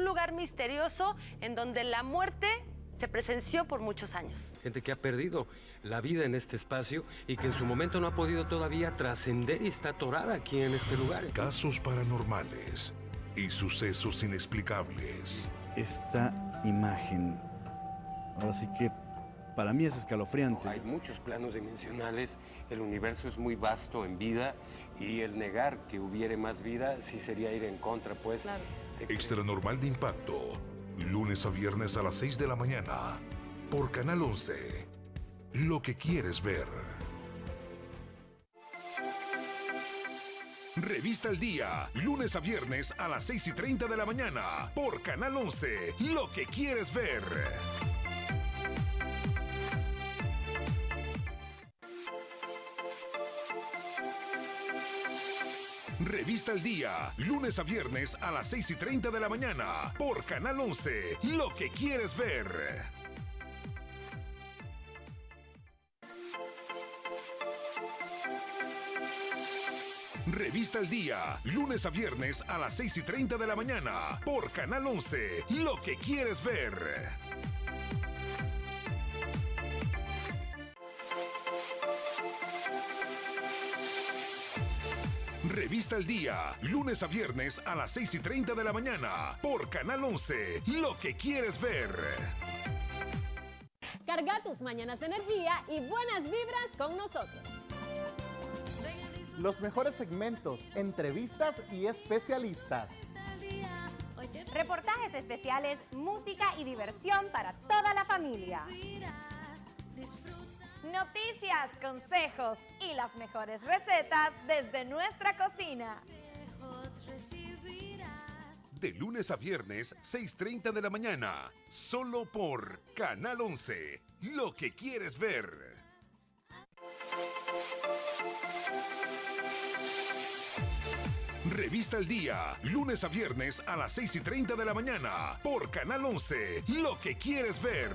un lugar misterioso en donde la muerte se presenció por muchos años. Gente que ha perdido la vida en este espacio y que en su momento no ha podido todavía trascender y está atorada aquí en este lugar. Casos paranormales y sucesos inexplicables. Esta imagen, ahora sí que para mí es escalofriante. Hay muchos planos dimensionales, el universo es muy vasto en vida y el negar que hubiere más vida sí sería ir en contra, pues. Claro. Extra normal de impacto. Lunes a viernes a las 6 de la mañana. Por Canal 11. Lo que quieres ver. Revista al Día. Lunes a viernes a las 6 y 30 de la mañana. Por Canal 11. Lo que quieres ver. Revista al Día, lunes a viernes a las 6 y 30 de la mañana, por Canal 11, lo que quieres ver. Revista al Día, lunes a viernes a las 6 y 30 de la mañana, por Canal 11, lo que quieres ver. Revista al Día, lunes a viernes a las 6 y 30 de la mañana, por Canal 11, lo que quieres ver. Carga tus mañanas de energía y buenas vibras con nosotros. Los mejores segmentos, entrevistas y especialistas. Reportajes especiales, música y diversión para toda la familia. Noticias, consejos y las mejores recetas desde nuestra cocina. De lunes a viernes, 6.30 de la mañana, solo por Canal 11, lo que quieres ver. Revista al Día, lunes a viernes a las 6 y 30 de la mañana, por Canal 11, lo que quieres ver.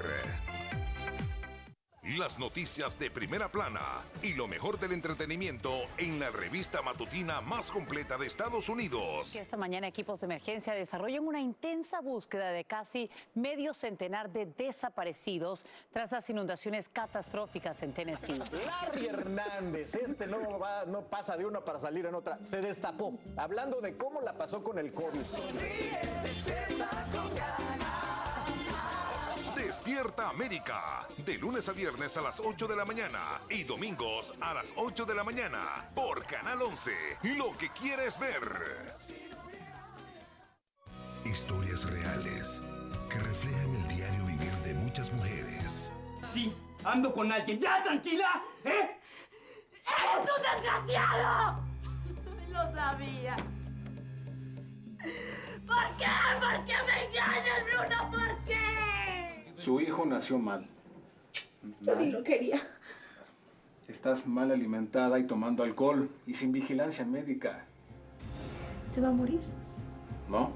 Las noticias de primera plana y lo mejor del entretenimiento en la revista matutina más completa de Estados Unidos. Esta mañana equipos de emergencia desarrollan una intensa búsqueda de casi medio centenar de desaparecidos tras las inundaciones catastróficas en Tennessee. Larry Hernández, este no, va- no pasa de una para salir en otra, se destapó, hablando de cómo la pasó con el COVID. Despierta América, de lunes a viernes a las 8 de la mañana y domingos a las 8 de la mañana por Canal 11, lo que quieres ver. Historias reales que reflejan el diario vivir de muchas mujeres. Sí, ando con alguien. ¡Ya, tranquila! ¿Eh? ¡Eres un desgraciado! Lo sabía. ¿Por qué? ¿Por qué me engañas, Bruno? ¿Por qué? Su hijo nació mal. Yo ni lo quería. Estás mal alimentada y tomando alcohol y sin vigilancia médica. ¿Se va a morir? ¿No?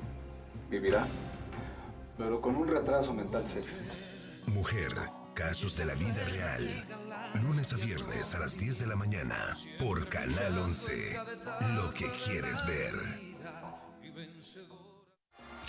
Vivirá. Pero con un retraso mental serio. Mujer, casos de la vida real. Lunes a viernes a las 10 de la mañana por Canal 11, lo que quieres ver.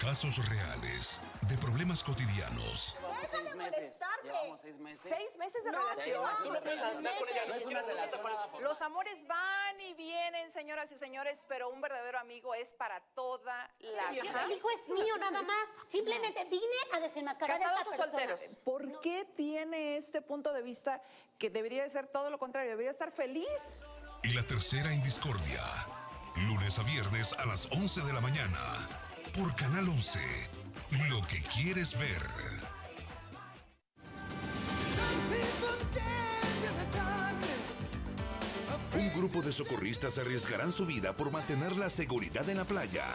Casos reales de problemas cotidianos. Deja de molestarme. seis meses. ¿Seis meses de No, relación? no, Tú no puedes andar con ella, no es una relación. Los amores van y vienen, señoras y señores, pero un verdadero amigo es para toda la vida. El hijo es mío nada más. Simplemente vine a desenmascarar a ¿Casados esta o persona. solteros? ¿Por qué tiene este punto de vista que debería de ser todo lo contrario? Debería estar feliz. Y la tercera en discordia. Lunes a viernes a las 11 de la mañana por Canal 11, lo que quieres ver. Un grupo de socorristas arriesgarán su vida por mantener la seguridad en la playa.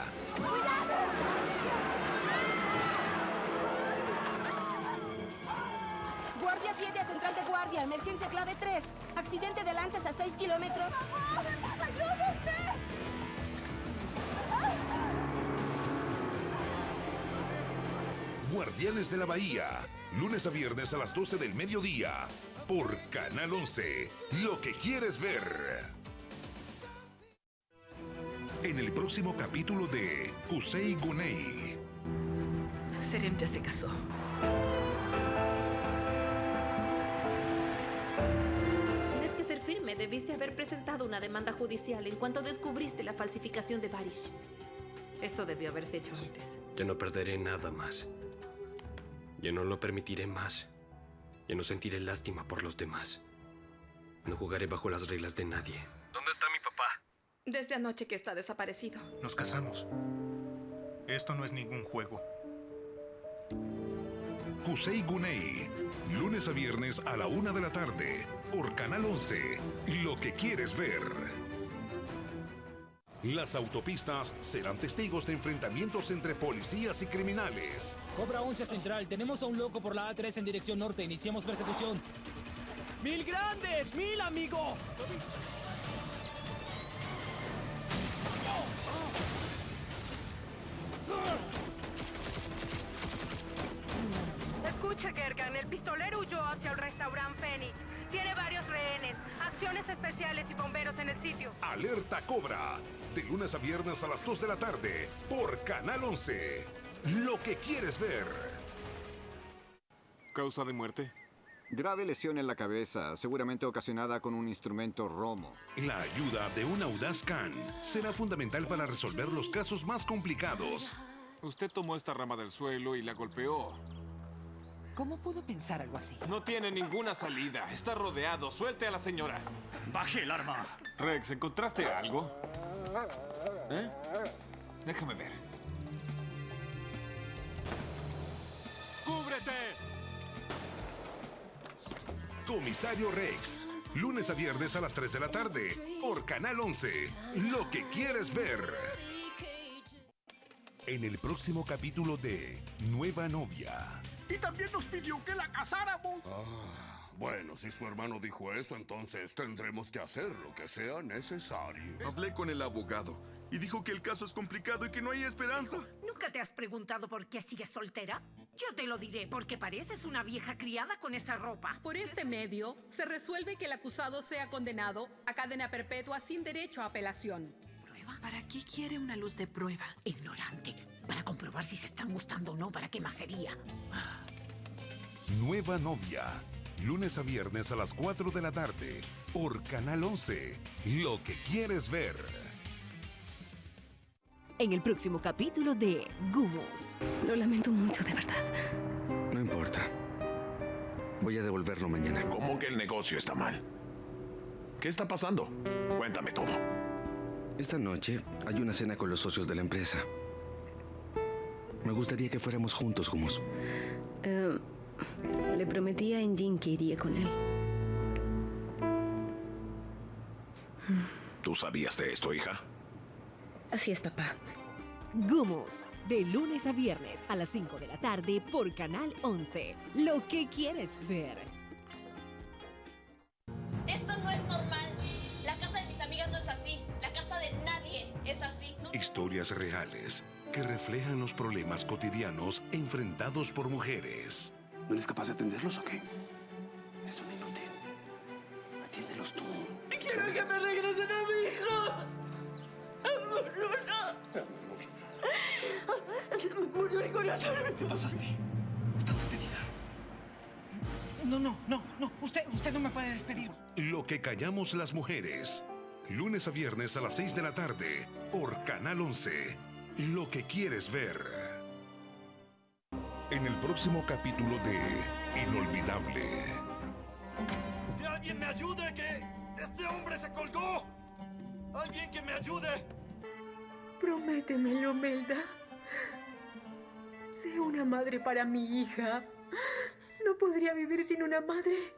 Guardia 7 a Central de Guardia, emergencia clave 3. Accidente de lanchas a 6 kilómetros. Guardianes de la Bahía, lunes a viernes a las 12 del mediodía, por Canal 11, lo que quieres ver. En el próximo capítulo de Kusei Gunei. Serem ya se casó. Tienes que ser firme. Debiste haber presentado una demanda judicial en cuanto descubriste la falsificación de Barish. Esto debió haberse hecho antes. Ya no perderé nada más. Ya no lo permitiré más. Ya no sentiré lástima por los demás. No jugaré bajo las reglas de nadie. ¿Dónde está mi papá? Desde anoche que está desaparecido. Nos casamos. Esto no es ningún juego. Kusei Gunei, lunes a viernes a la una de la tarde, por Canal 11. Lo que quieres ver. Las autopistas serán testigos de enfrentamientos entre policías y criminales. Cobra 11 Central, tenemos a un loco por la A3 en dirección norte. Iniciamos persecución. ¡Mil grandes! ¡Mil, amigo! Escuche, Gergan, el pistolero huyó hacia el restaurante Phoenix. Acciones especiales y bomberos en el sitio. Alerta Cobra, de lunes a viernes a las 2 de la tarde, por Canal 11. Lo que quieres ver. ¿Causa de muerte? Grave lesión en la cabeza, seguramente ocasionada con un instrumento romo. La ayuda de un audaz Khan será fundamental para resolver los casos más complicados. Usted tomó esta rama del suelo y la golpeó. ¿Cómo pudo pensar algo así? No tiene ninguna salida. Está rodeado. Suelte a la señora. Baje el arma. Rex, ¿encontraste algo? ¿Eh? Déjame ver. ¡Cúbrete! Comisario Rex, lunes a viernes a las 3 de la tarde, por Canal 11. Lo que quieres ver. En el próximo capítulo de Nueva Novia. Y también nos pidió que la casáramos. Ah, bueno, si su hermano dijo eso, entonces tendremos que hacer lo que sea necesario. Hablé con el abogado y dijo que el caso es complicado y que no hay esperanza. ¿Nunca te has preguntado por qué sigues soltera? Yo te lo diré, porque pareces una vieja criada con esa ropa. Por este medio, se resuelve que el acusado sea condenado a cadena perpetua sin derecho a apelación. ¿Prueba? ¿Para qué quiere una luz de prueba? Ignorante. Para comprobar si se están gustando o no, ¿para qué más sería? Nueva Novia, lunes a viernes a las 4 de la tarde, por Canal 11. Lo que quieres ver. En el próximo capítulo de Gumos. Lo lamento mucho, de verdad. No importa. Voy a devolverlo mañana. ¿Cómo que el negocio está mal? ¿Qué está pasando? Cuéntame todo. Esta noche hay una cena con los socios de la empresa. Me gustaría que fuéramos juntos, Gumos. Eh, le prometí a Engin que iría con él. ¿Tú sabías de esto, hija? Así es, papá. Gumos, de lunes a viernes a las 5 de la tarde por Canal 11. Lo que quieres ver. Esto no es normal. La casa de mis amigas no es así. La casa de nadie es así. No- Historias reales que reflejan los problemas cotidianos enfrentados por mujeres. ¿No eres capaz de atenderlos o qué? Eres un inútil. Atiéndelos tú. Quiero que me regresen a mi hijo. Bruno. Se me murió el corazón. ¿Qué pasaste? Estás despedida. No, no, no, no. Usted, usted no me puede despedir. Lo que callamos las mujeres. Lunes a viernes a las 6 de la tarde por Canal 11. Lo que quieres ver. En el próximo capítulo de Inolvidable. ¡Que alguien me ayude! ¡Que ese hombre se colgó! ¡Alguien que me ayude! Prométemelo, Melda. Sé una madre para mi hija. No podría vivir sin una madre.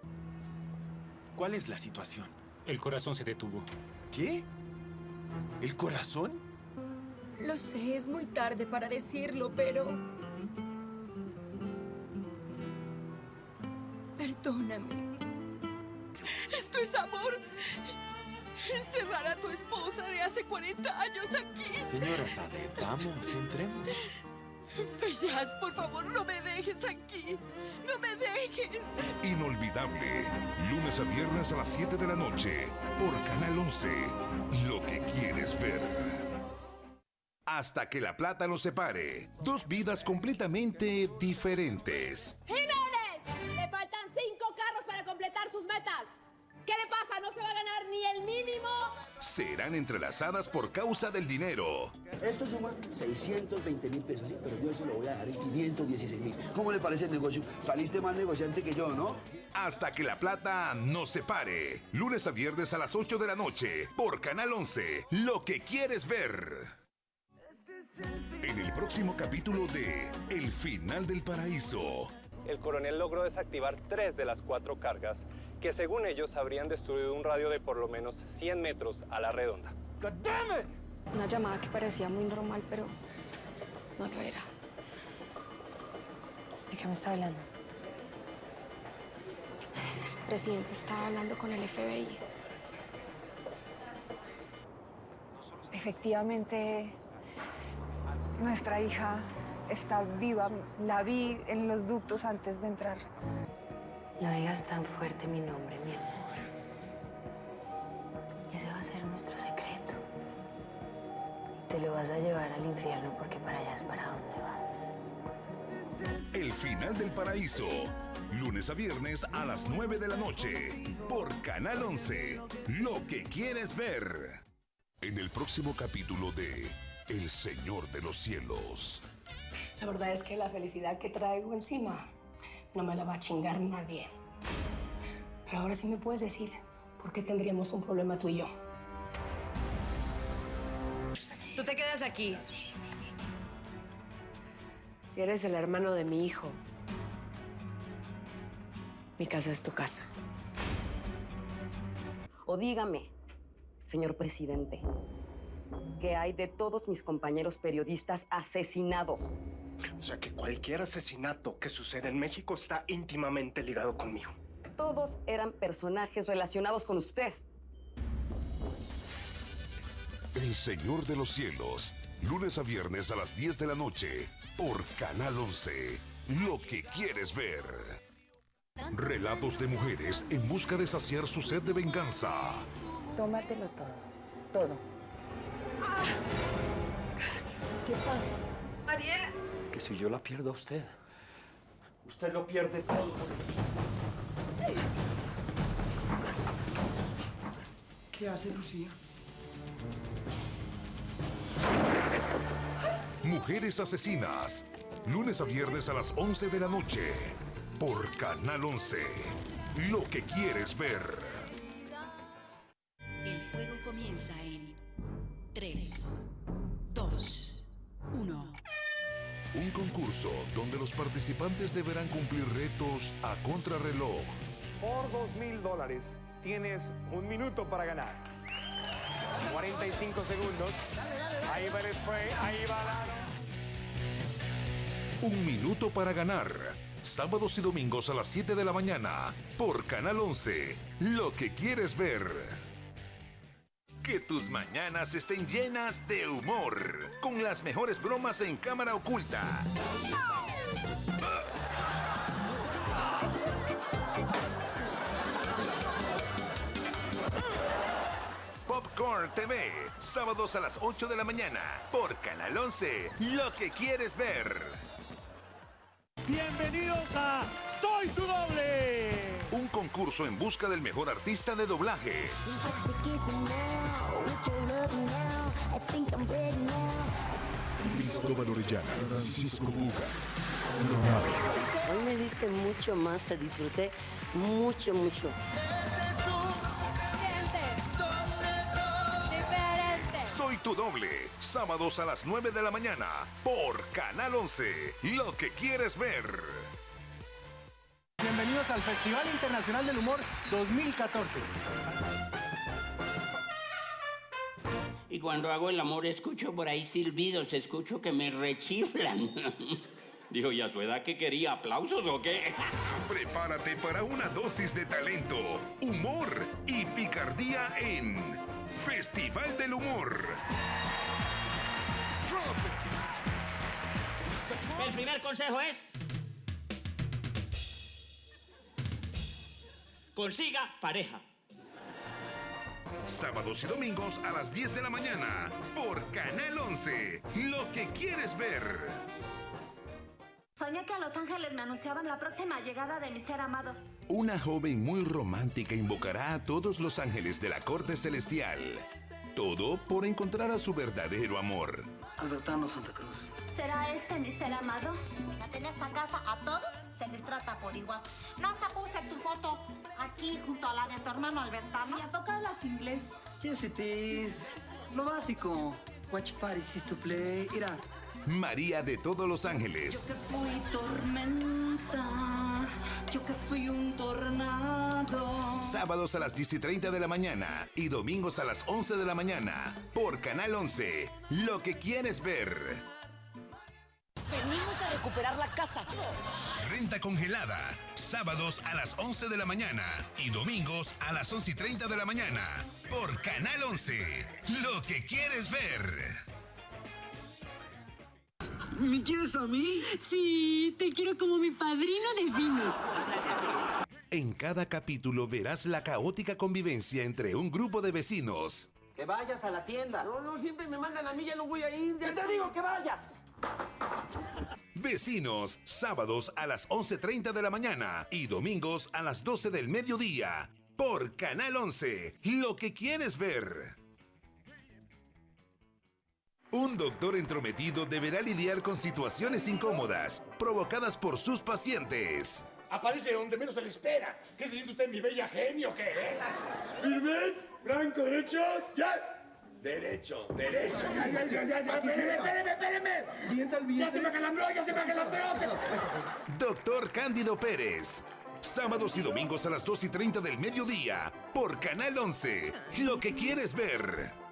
¿Cuál es la situación? El corazón se detuvo. ¿Qué? ¿El corazón? Lo sé, es muy tarde para decirlo, pero... Perdóname. Esto es amor. Encerrar a tu esposa de hace 40 años aquí. Señora Sadet, vamos, entremos. Feyyaz, por favor, no me dejes aquí. No me dejes. Inolvidable. Lunes a viernes a las 7 de la noche por Canal 11. Lo que quieres ver. Hasta que la plata nos separe. Dos vidas completamente diferentes. ¡Jiménez! Le faltan cinco carros para completar sus metas. ¿Qué le pasa? ¿No se va a ganar ni el mínimo? Serán entrelazadas por causa del dinero. Esto suma 620 mil pesos, sí, pero yo se lo voy a dar en 516 mil. ¿Cómo le parece el negocio? Saliste más negociante que yo, ¿no? Hasta que la plata nos separe. Lunes a viernes a las 8 de la noche por Canal 11. Lo que quieres ver. En el próximo capítulo de El final del paraíso. El coronel logró desactivar tres de las cuatro cargas que según ellos habrían destruido un radio de por lo menos 100 metros a la redonda. Una llamada que parecía muy normal, pero no lo era. ¿De qué me está hablando? El presidente estaba hablando con el FBI. Efectivamente, nuestra hija está viva. La vi en los ductos antes de entrar. No digas tan fuerte mi nombre, mi amor. Ese va a ser nuestro secreto. Y te lo vas a llevar al infierno porque para allá es para donde vas. El final del paraíso. Lunes a viernes a las 9 de la noche. Por Canal 11. Lo que quieres ver. En el próximo capítulo de El Señor de los Cielos. La verdad es que la felicidad que traigo encima no me la va a chingar nadie. Pero ahora sí me puedes decir por qué tendríamos un problema tú y yo. Tú te quedas aquí. Si eres el hermano de mi hijo, mi casa es tu casa. O dígame, señor presidente, ¿qué hay de todos mis compañeros periodistas asesinados? O sea que cualquier asesinato que sucede en México está íntimamente ligado conmigo. Todos eran personajes relacionados con usted. El Señor de los Cielos. Lunes a viernes a las 10 de la noche. Por Canal 11. Lo que quieres ver. Relatos de mujeres en busca de saciar su sed de venganza. Tómatelo todo. Todo. ¿Qué pasa? Mariela. Que si yo la pierdo a usted, usted lo pierde todo. ¿Qué hace Lucía? Mujeres asesinas. Lunes a viernes a las 11 de la noche. Por Canal 11. Lo que quieres ver. El juego comienza en 3, 2, 1. Un concurso donde los participantes deberán cumplir retos a contrarreloj. Por dos mil dólares tienes un minuto para ganar. 45 segundos. Ahí va el spray, ahí va la... Un minuto para ganar. Sábados y domingos a las 7 de la mañana. Por Canal 11. Lo que quieres ver. Que tus mañanas estén llenas de humor. Con las mejores bromas en cámara oculta. Popcorn TV. Sábados a las 8 de la mañana. Por Canal 11. Lo que quieres ver. Bienvenidos a Soy tu doble. Concurso en busca del mejor artista de doblaje. Cristóbal Orellana, Francisco Buga, Hoy me diste mucho más, te disfruté mucho, mucho. Soy tu doble. Sábados a las 9 de la mañana. Por Canal 11. Lo que quieres ver. Bienvenidos al Festival Internacional del Humor 2014. Y cuando hago el amor escucho por ahí silbidos, escucho que me rechiflan. Dijo, ¿y a su edad qué quería? ¿Aplausos o qué? Prepárate para una dosis de talento, humor y picardía en Festival del Humor. El primer consejo es... Consiga pareja. Sábados y domingos a las 10 de la mañana por Canal 11. Lo que quieres ver. Soñé que a Los Ángeles me anunciaban la próxima llegada de mi ser amado. Una joven muy romántica invocará a todos los ángeles de la corte celestial. Todo por encontrar a su verdadero amor. Albertano Santa Cruz. ¿Será este mi ser amado? En esta casa a todos se les trata por igual. No hasta puse tu foto aquí junto a la de tu hermano Albertano. ¿Y a poco hablas inglés? Jessitis, lo básico. Watch party, to play. Mira. María de todos los ángeles. Yo que fui tormenta, yo que fui un tornado. Sábados a las 10 y 30 de la mañana y domingos a las 11 de la mañana por Canal 11. Lo que quieres ver. Venimos a recuperar la casa. Renta congelada. Sábados a las 11 de la mañana y domingos a las 11 y 30 de la mañana por Canal 11. Lo que quieres ver. ¿Me quieres a mí? Sí, te quiero como mi padrino de vinos. En cada capítulo verás la caótica convivencia entre un grupo de vecinos. Que vayas a la tienda. No, no, siempre me mandan a mí, ya no voy a ir. ¡Yo te digo que vayas! Vecinos, sábados a las 11.30 de la mañana y domingos a las 12 del mediodía. Por Canal 11, lo que quieres ver. Un doctor entrometido deberá lidiar con situaciones incómodas provocadas por sus pacientes. Aparece donde menos se le espera. ¿Qué se siente usted, mi bella genio, qué? Eh? ¿Firmes? ¿Blanco, derecho? ¿Ya? Derecho, derecho. Ya, ya, ya, ya, ya. Espéreme, espéreme, espéreme. Viento al viento. Ya se me acalambró, ya se me acalambró. Doctor Cándido Pérez. Sábados y domingos a las 2 y 30 del mediodía por Canal 11. Lo que quieres ver.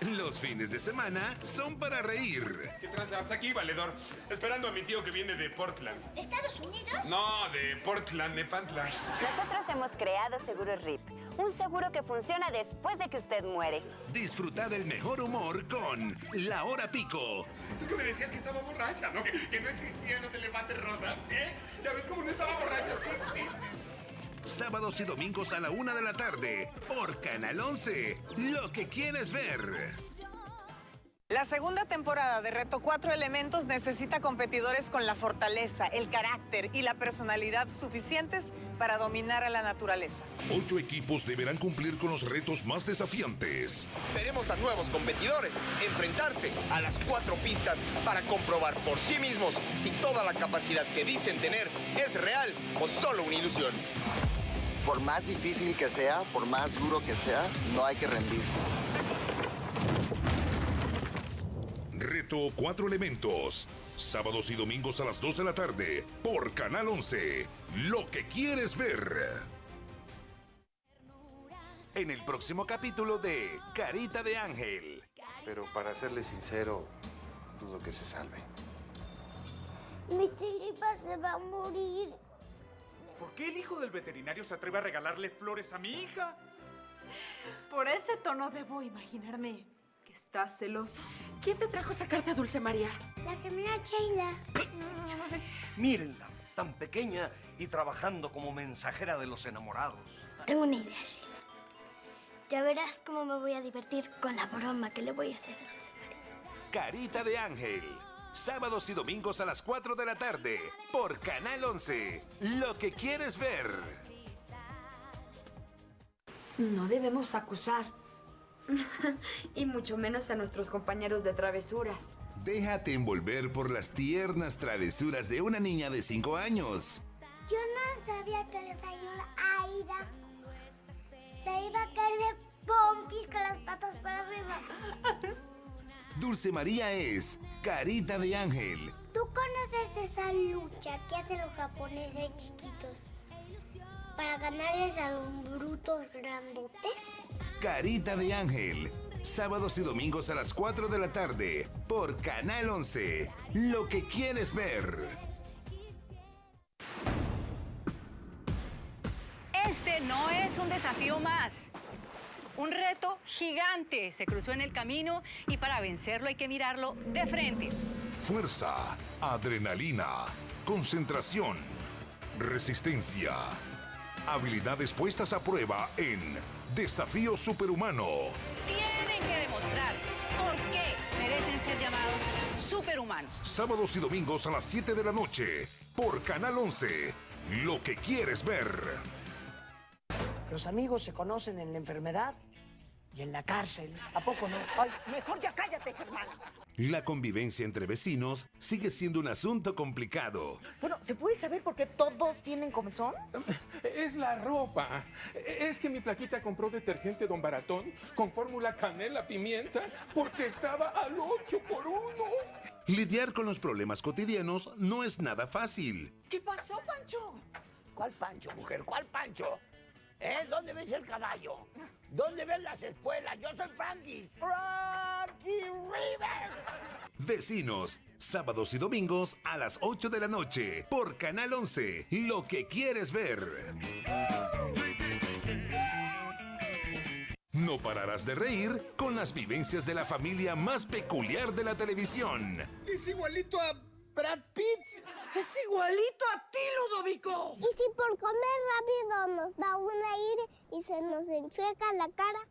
Los fines de semana son para reír. ¿Qué tranzas aquí, valedor? Esperando a mi tío que viene de Portland. ¿Estados Unidos? No, de Portland, de Pantla. Nosotros hemos creado Seguro RIP, un seguro que funciona después de que usted muere. Disfruta del mejor humor con La Hora Pico. Tú que me decías que estaba borracha, ¿no? Que, que no existían los elefantes rosas, ¿eh? Ya ves cómo no estaba borracha, sí. Sábados y domingos a la una de la tarde por Canal 11. Lo que quieres ver. La segunda temporada de Reto Cuatro Elementos necesita competidores con la fortaleza, el carácter y la personalidad suficientes para dominar a la naturaleza. Ocho equipos deberán cumplir con los retos más desafiantes. Veremos a nuevos competidores enfrentarse a las cuatro pistas para comprobar por sí mismos si toda la capacidad que dicen tener es real o solo una ilusión. Por más difícil que sea, por más duro que sea, no hay que rendirse. Reto Cuatro Elementos. Sábados y domingos a las 2 de la tarde por Canal 11. Lo que quieres ver. En el próximo capítulo de Carita de Ángel. Pero para serle sincero, dudo que se salve. Mi chiripa se va a morir. ¿Por qué el hijo del veterinario se atreve a regalarle flores a mi hija? Por ese tono debo imaginarme estás celosa. ¿Quién te trajo esa carta, Dulce María? La gemela Sheila. Mírenla, tan pequeña y trabajando como mensajera de los enamorados. Tengo una idea, Sheila. Ya verás cómo me voy a divertir con la broma que le voy a hacer a Dulce María. Carita de Ángel. Sábados y domingos a las 4 de la tarde por Canal 11. Lo que quieres ver. No debemos acusar. y mucho menos a nuestros compañeros de travesuras. Déjate envolver por las tiernas travesuras de una niña de 5 años. Yo no sabía que el desayuno Aida se iba a caer de pompis con las patas para arriba. Dulce María es Carita de Ángel. ¿Tú conoces esa lucha que hacen los japoneses chiquitos para ganarles a los brutos grandotes? Carita de Ángel. Sábados y domingos a las 4 de la tarde por Canal 11. Lo que quieres ver. Este no es un desafío más. Un reto gigante se cruzó en el camino y para vencerlo hay que mirarlo de frente. Fuerza, adrenalina, concentración, resistencia. Habilidades puestas a prueba en Desafío Superhumano. Tienen que demostrar por qué merecen ser llamados superhumanos. Sábados y domingos a las 7 de la noche por Canal 11. Lo que quieres ver. Los amigos se conocen en la enfermedad y en la cárcel. ¿A poco no? Ay, mejor ya cállate, hermano. La convivencia entre vecinos sigue siendo un asunto complicado. Bueno, ¿se puede saber por qué todos tienen comezón? Es la ropa. Es que mi flaquita compró detergente Don Baratón con fórmula canela pimienta porque estaba al 8 por 1. Lidiar con los problemas cotidianos no es nada fácil. ¿Qué pasó, Pancho? ¿Cuál Pancho, mujer? ¿Cuál Pancho? ¿Eh? ¿Dónde ves el caballo? ¿Dónde ves las espuelas? Yo soy Frankie. Frankie River. Vecinos, sábados y domingos a las 8 de la noche por Canal 11. Lo que quieres ver. No pararás de reír con las vivencias de la familia más peculiar de la televisión. Es igualito a Brad Pitt. ¡Es igualito a ti, Ludovico! ¿Y si por comer rápido nos da un aire y se nos enchueca la cara?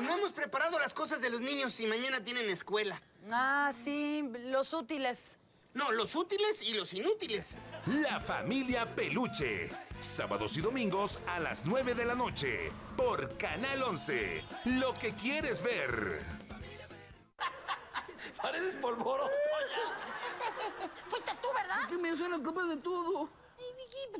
No hemos preparado las cosas de los niños y mañana tienen escuela. Ah, sí, los útiles. No, los útiles y los inútiles. La familia Peluche. Sábados y domingos a las 9 de la noche por Canal 11. Lo que quieres ver. Pareces polvoroto Fuiste tú, ¿verdad? Que me suena culpa de todo.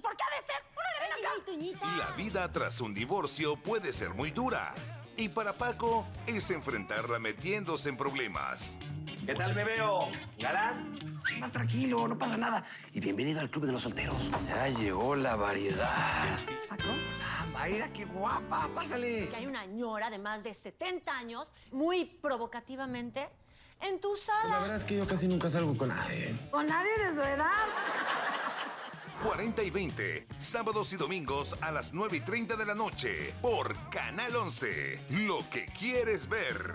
¿Por qué ha de ser? ¡Órale, ven acá! La vida tras un divorcio puede ser muy dura. Y para Paco es enfrentarla metiéndose en problemas. ¿Qué tal, bebeo? ¿Galán? Más tranquilo, no pasa nada. Y bienvenido al Club de los Solteros. Ya llegó la variedad. ¿Paco? Hola, Mayra, qué guapa. Pásale. Que hay una ñora de más de 70 años, muy provocativamente, en tu sala. La verdad es que yo casi nunca salgo con nadie. ¿Con nadie de su edad? 40 y 20, sábados y domingos a las 9 y 30 de la noche por Canal 11. Lo que quieres ver.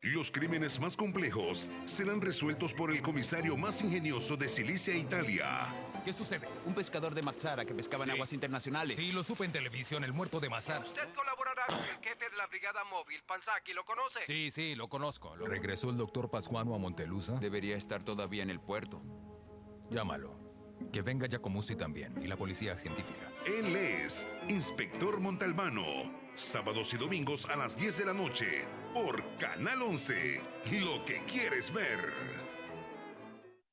Los crímenes más complejos serán resueltos por el comisario más ingenioso de Silicia, Italia. ¿Qué sucede? Un pescador de Mazzara que pescaba en aguas internacionales. Sí, lo supe en televisión, el muerto de Mazzara. Usted colaborará con el jefe de la brigada móvil, Panzaki, ¿lo conoce? Sí, sí, lo conozco. Lo- ¿Regresó el doctor Pascuano a Montelusa? Debería estar todavía en el puerto. Llámalo. Que venga Giacomuzzi también, y la policía científica. Él es Inspector Montalbano. Sábados y domingos a las 10 de la noche por Canal 11. Lo que quieres ver.